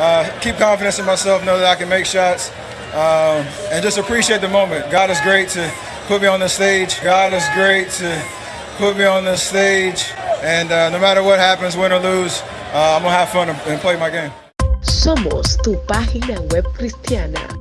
uh, keep confidence in myself, know that I can make shots, um, and just appreciate the moment. God is great to put me on the stage. God is great to put me on the stage, and uh, no matter what happens, win or lose, uh, I'm gonna have fun and play my game. Somos tu página web cristiana